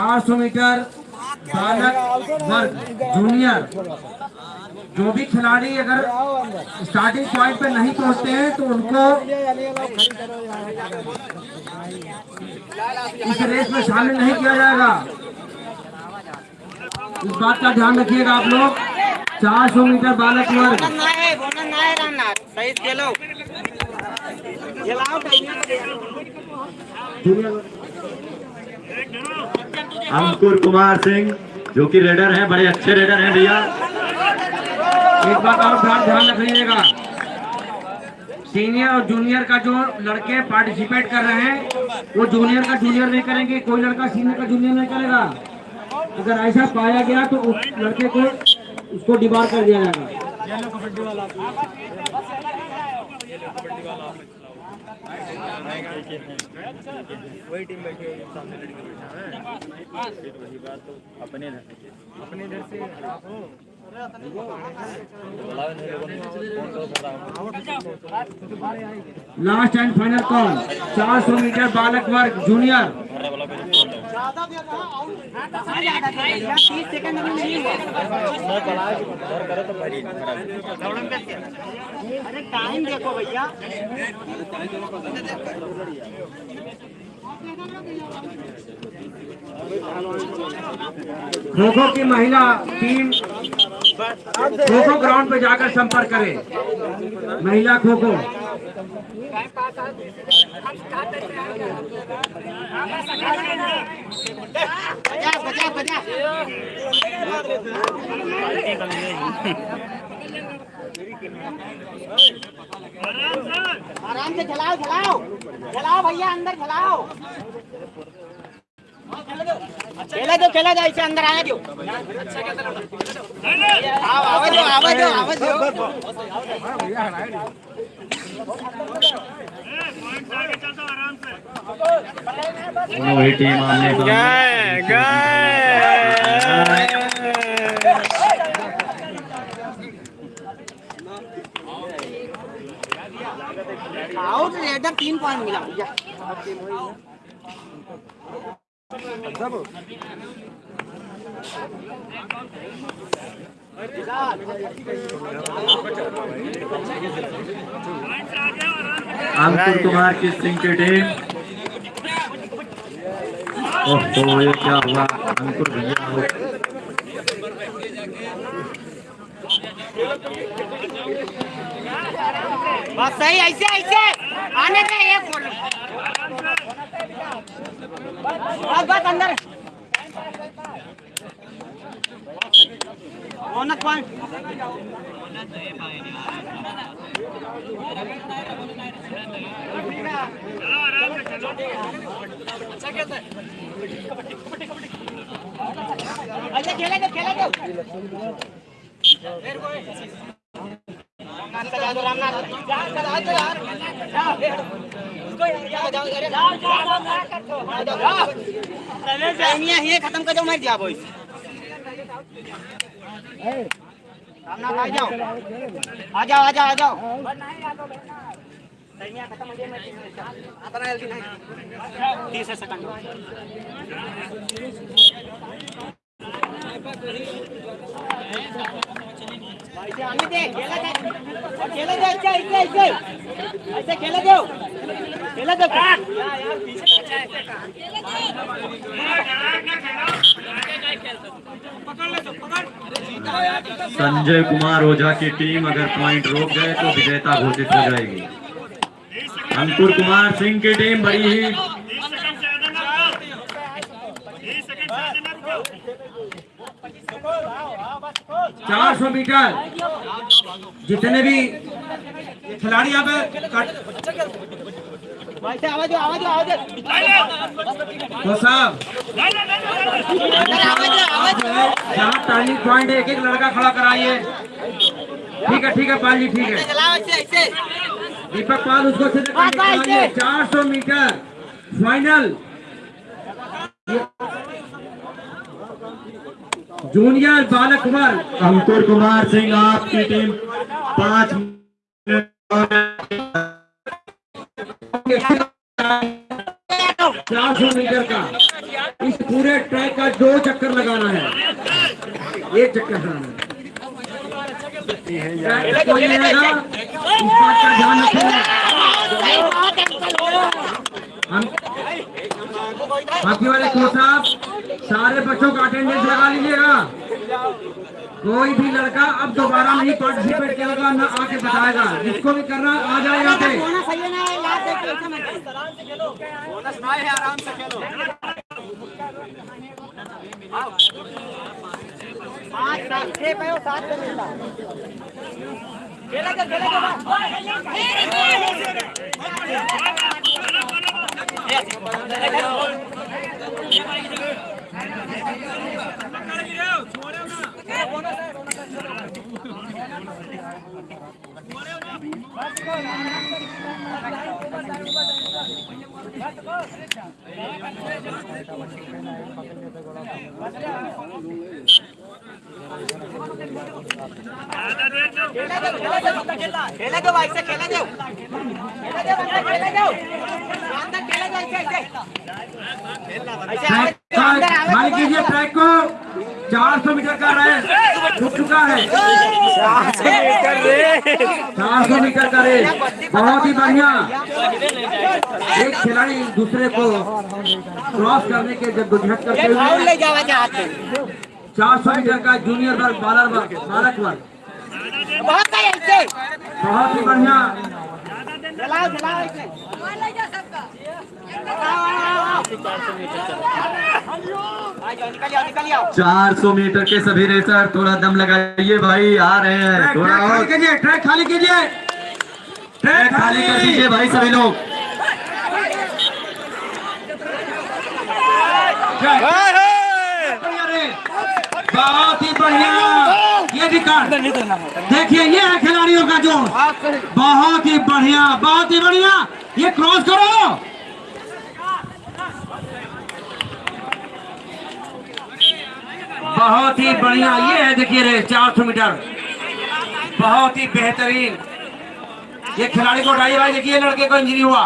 400 metre बालक वर्ग junior जो भी खिलाड़ी अगर स्टार्टिंग पॉइंट पे नहीं पहुँचते हैं तो उनको इस रेस में शामिल नहीं किया जाएगा। इस बात का ध्यान रखिएगा आप लोग। 400 मीटर बालक वर्ग। बोनस ना है बोनस ना है रामनाथ सही से खेलो खिलाओ अंकुर कुमार सिंह, जो कि रेडर हैं, बड़े अच्छे रेडर हैं भैया। एक बात और ध्यान ध्यान रखिएगा। सीनियर और जूनियर का जो लड़के पार्टिसिपेट कर रहे हैं, वो जूनियर का जूनियर नहीं करेंगे, कोई लड़का सीनियर का जूनियर नहीं करेगा। अगर ऐसा पाया गया तो उस लड़के को, उसको डिबार कर दिया जाएगा। वही टीम बैठी है सामने लड़के बैठा है। फिर वही बात तो अपने से अपने इधर से आप हो। Last and final call 400 metre बालक वर्ग जूनियर खो खो की महिला टीम खो खो ग्राउंड पे जाकर संपर्क करे। महिला खो खो आराम से खिलाओ खिलाओ खिलाओ भैया, अंदर खिलाओ खेला दो खेला दो ऐसे अंदर आने दोनों ही टीम आमने सामने आउट रेडर तीन पॉइंट मिला। अंकुर कुमार की सिंह की टीम ओहो, ये क्या हुआ? अंकुर भैया हो। बस सही, ऐसे ऐसे। आने दे एक बोल। बस बस अंदर। अच्छा खेले दो खेले दो रामनाथ है खत्म कर दो मर जाओ आ जाओ आ जाओ आ जाओ। 30 सेकंड ऐसे खेला दे संजय कुमार ओझा की टीम अगर पॉइंट रोक गए तो विजेता घोषित हो जाएगी। अंकुर कुमार सिंह की टीम बड़ी ही चार सौ मीटर। जितने भी खिलाड़ी यहाँ पे तो साहब जहाँ टर्निंग पॉइंट एक एक लड़का खड़ा कराइए। ठीक है ठीक है पाल जी ठीक है। दीपक पाल उसको चार सौ मीटर फाइनल। जूनियर बालक वर्ग अंकुर कुमार सिंह आपकी टीम पाँच चार सौ मीटर का। इस पूरे ट्रैक का दो चक्कर लगाना है। एक चक्कर लगाना है। ध्यान रखें हम बाकी वाले कोच साहब, सारे बच्चों का अटेंडेंस लगा लीजिएगा। कोई भी लड़का अब दोबारा नहीं पार्टिसिपेट करेगा, ना आके बताएगा। जिसको भी करना आ जाए यहाँ खेलो पाँच सात छह पे हो सात पे मिलता खेला जा खेला खेला दो, कीजिए ट्रैक को 400 मीटर का रेस छूट चुका है। 400 मीटर का रेस। बहुत ही बढ़िया। एक खिलाड़ी दूसरे को क्रॉस करने के जद्दोजहद करते ये फाउल हुए ले जावा के हाथ में 400 मीटर का जूनियर वर्ग बालर वर्ग बालक वर्ग बहुत ही बढ़िया। आओ 400 मीटर के सभी रेसर थोड़ा दम लगाइए भाई आ रहे हैं। थोड़ा खाली और। कीजिए ट्रैक खाली कीजिए। ट्रैक खाली कर दीजिए भाई सभी लोग। बहुत ही बढ़िया। ये रिकॉर्ड देखिए ये है खिलाड़ियों का जोश बहुत ही बढ़िया बहुत ही बढ़िया। ये क्रॉस करो। बहुत ही बढ़िया, ये है देखिए रे, चार सौ मीटर। बहुत ही बेहतरीन। ये खिलाड़ी को उठाइए भाई देखिए, लड़के को इंजरी हुआ।